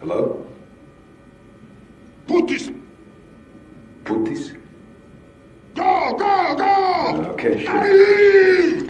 Hello? Putis! Putis? Go, go, go! Okay, sure.